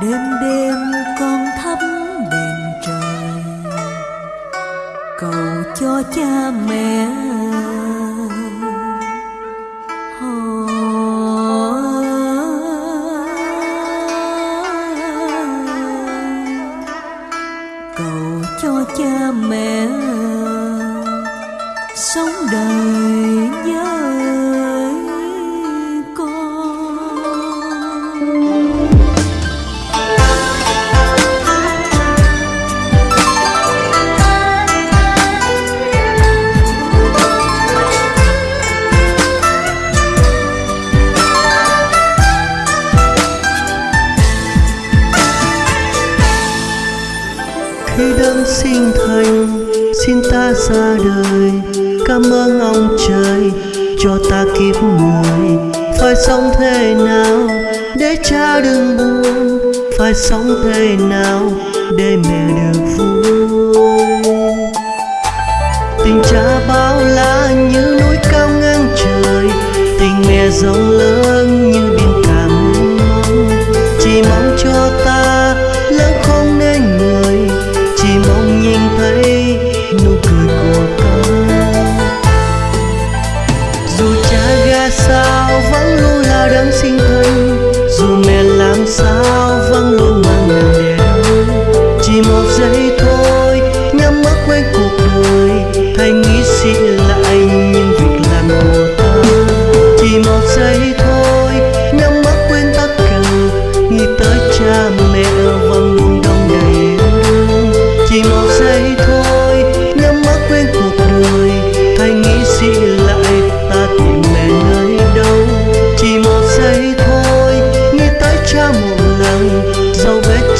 đêm đêm con thắp đèn trời, cầu cho cha mẹ. Cầu cho cha mẹ sống đời nhớ sinh thành. Xin ta ra đời, cảm ơn ông trời, cho ta kiếp người phải sống thế nào để cha đừng buồn? Phải sống thế nào để mẹ được vui? Tình cha bao la như núi cao ngang trời, tình mẹ rộng lớn như biển cả mênh mông chỉ mong cho ta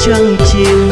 长秋。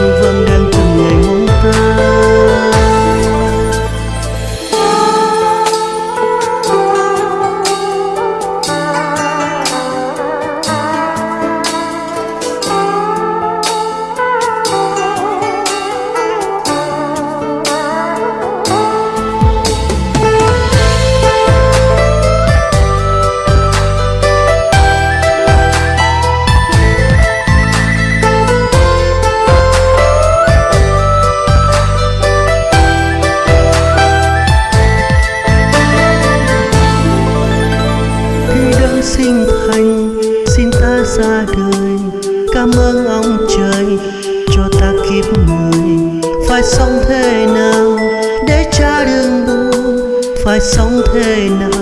sinh thành xin ta ra đời, cảm ơn ông trời, cho ta kiếp người. Phải sống thế nào để cha đừng buồn? Phải sống thế nào